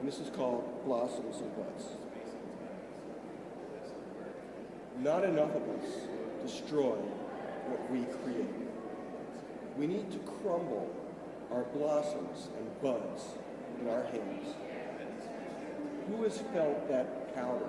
and this is called blossoms and buds. Not enough of us destroy what we create. We need to crumble our blossoms and buds in our hands. Who has felt that powder